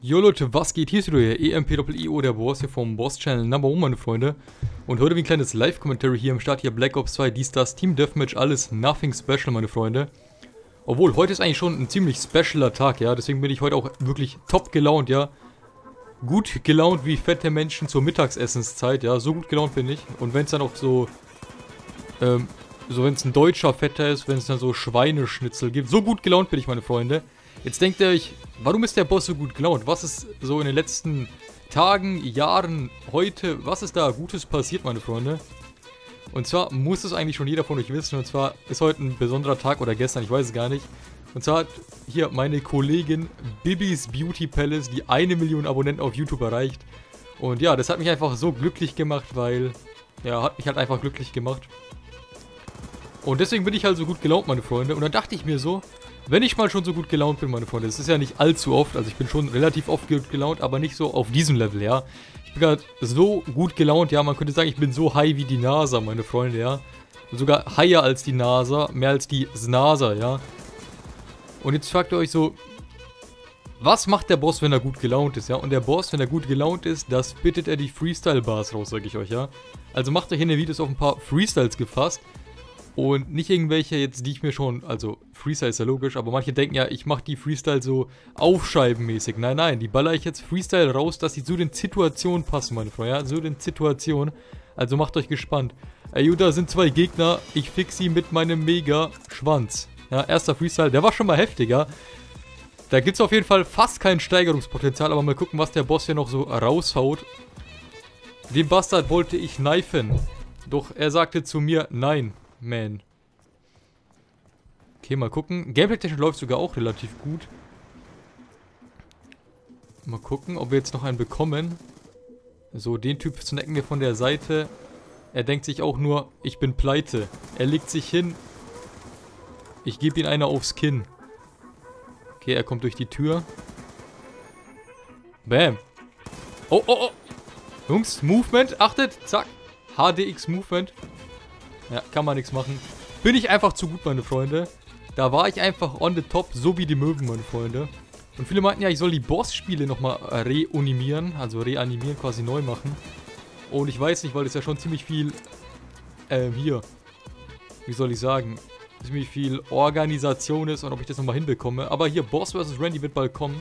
Jo Leute, was geht? Hier ist wieder der EMP-IO, der Boss hier vom Boss-Channel Number One, meine Freunde. Und heute wie ein kleines Live-Commentary hier im Start, hier Black Ops 2, dies, das, Team Deathmatch, alles nothing special, meine Freunde. Obwohl, heute ist eigentlich schon ein ziemlich specialer Tag, ja, deswegen bin ich heute auch wirklich top gelaunt, ja. Gut gelaunt wie fette Menschen zur Mittagsessenszeit, ja, so gut gelaunt bin ich. Und wenn es dann auch so, ähm, so wenn es ein deutscher Fetter ist, wenn es dann so Schweineschnitzel gibt, so gut gelaunt bin ich, meine Freunde. Jetzt denkt ihr euch, warum ist der Boss so gut gelaunt? Was ist so in den letzten Tagen, Jahren, heute, was ist da Gutes passiert, meine Freunde? Und zwar muss es eigentlich schon jeder von euch wissen, und zwar ist heute ein besonderer Tag oder gestern, ich weiß es gar nicht. Und zwar hat hier meine Kollegin Bibis Beauty Palace die eine Million Abonnenten auf YouTube erreicht. Und ja, das hat mich einfach so glücklich gemacht, weil, ja, hat mich halt einfach glücklich gemacht. Und deswegen bin ich halt so gut gelaunt, meine Freunde. Und dann dachte ich mir so, wenn ich mal schon so gut gelaunt bin, meine Freunde, das ist ja nicht allzu oft, also ich bin schon relativ oft gut gelaunt, aber nicht so auf diesem Level, ja. Ich bin gerade so gut gelaunt, ja, man könnte sagen, ich bin so high wie die NASA, meine Freunde, ja. sogar higher als die NASA, mehr als die NASA, ja. Und jetzt fragt ihr euch so, was macht der Boss, wenn er gut gelaunt ist, ja? Und der Boss, wenn er gut gelaunt ist, das bittet er die Freestyle-Bars raus, sag ich euch, ja? Also macht euch in den Videos auf ein paar Freestyles gefasst. Und nicht irgendwelche jetzt, die ich mir schon, also Freestyle ist ja logisch, aber manche denken ja, ich mache die Freestyle so aufscheibenmäßig. Nein, nein, die baller ich jetzt Freestyle raus, dass sie zu den Situationen passen, meine Freunde, ja, zu den Situationen. Also macht euch gespannt. Ey, da sind zwei Gegner, ich fix sie mit meinem Mega-Schwanz. Ja, erster Freestyle, der war schon mal heftiger. Da gibt es auf jeden Fall fast kein Steigerungspotenzial, aber mal gucken, was der Boss hier noch so raushaut. Den Bastard wollte ich kneifen. Doch er sagte zu mir, nein. Man. Okay, mal gucken. Gameplay-technisch läuft sogar auch relativ gut. Mal gucken, ob wir jetzt noch einen bekommen. So, den Typ snacken wir von der Seite. Er denkt sich auch nur, ich bin pleite. Er legt sich hin. Ich gebe ihm eine aufs Kinn. Okay, er kommt durch die Tür. Bam. Oh, oh, oh. Jungs, Movement, achtet, zack. HDX Movement. Ja, kann man nichts machen. Bin ich einfach zu gut, meine Freunde. Da war ich einfach on the top, so wie die Möwen, meine Freunde. Und viele meinten ja, ich soll die Boss-Spiele nochmal reanimieren, also reanimieren, quasi neu machen. Und ich weiß nicht, weil das ja schon ziemlich viel, ähm, hier, wie soll ich sagen, ziemlich viel Organisation ist und ob ich das nochmal hinbekomme. Aber hier, Boss vs. Randy wird bald kommen.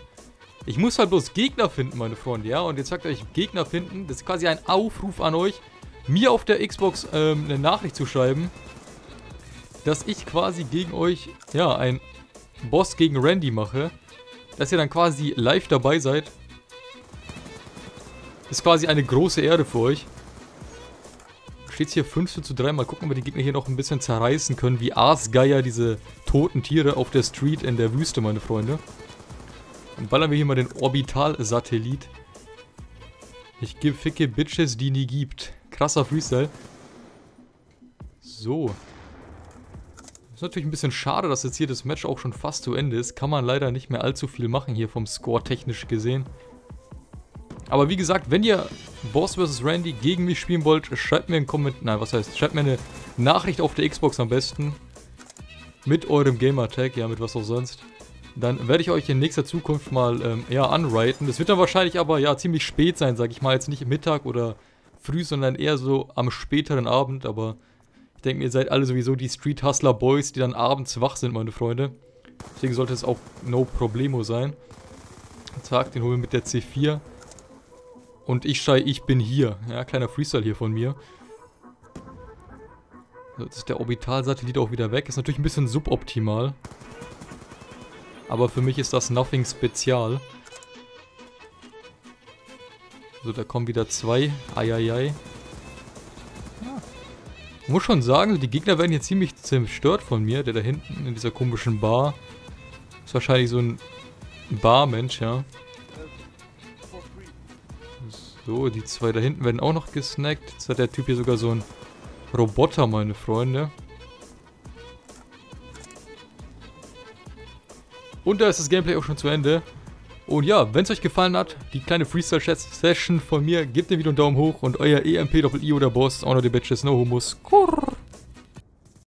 Ich muss halt bloß Gegner finden, meine Freunde, ja? Und jetzt sagt euch, Gegner finden, das ist quasi ein Aufruf an euch mir auf der Xbox ähm, eine Nachricht zu schreiben, dass ich quasi gegen euch, ja, ein Boss gegen Randy mache. Dass ihr dann quasi live dabei seid. Ist quasi eine große Ehre für euch. Steht hier 5 zu 3. Mal gucken, ob wir die Gegner hier noch ein bisschen zerreißen können. Wie Aasgeier, diese toten Tiere auf der Street in der Wüste, meine Freunde. Dann ballern wir hier mal den Orbital-Satellit. Ich gebe ficke Bitches, die nie gibt. Krasser Freestyle. So. Ist natürlich ein bisschen schade, dass jetzt hier das Match auch schon fast zu Ende ist. Kann man leider nicht mehr allzu viel machen hier vom Score technisch gesehen. Aber wie gesagt, wenn ihr Boss vs. Randy gegen mich spielen wollt, schreibt mir einen Kommentar. Nein, was heißt? Schreibt mir eine Nachricht auf der Xbox am besten. Mit eurem Gamertag, ja, mit was auch sonst. Dann werde ich euch in nächster Zukunft mal, ähm, ja, unwriten. Das wird dann wahrscheinlich aber, ja, ziemlich spät sein, sag ich mal. Jetzt nicht Mittag oder früh, sondern eher so am späteren Abend. Aber ich denke, ihr seid alle sowieso die Street Hustler Boys, die dann abends wach sind, meine Freunde. Deswegen sollte es auch no problemo sein. Zack, den holen wir mit der C4. Und ich schrei, ich bin hier. Ja, kleiner Freestyle hier von mir. Jetzt ist der Orbitalsatellit auch wieder weg. Ist natürlich ein bisschen suboptimal. Aber für mich ist das nothing spezial. So, da kommen wieder zwei. Eieiei. Ja. Muss schon sagen, die Gegner werden hier ziemlich zerstört von mir. Der da hinten in dieser komischen Bar. Ist wahrscheinlich so ein Barmensch, ja. So, die zwei da hinten werden auch noch gesnackt. Jetzt hat der Typ hier sogar so einen Roboter, meine Freunde. Und da ist das Gameplay auch schon zu Ende. Und ja, wenn es euch gefallen hat, die kleine Freestyle-Session von mir, gebt dem Video einen Daumen hoch und euer EMP-Doppel-I oder Boss, auch noch die Bitches, no Humus. Kurr.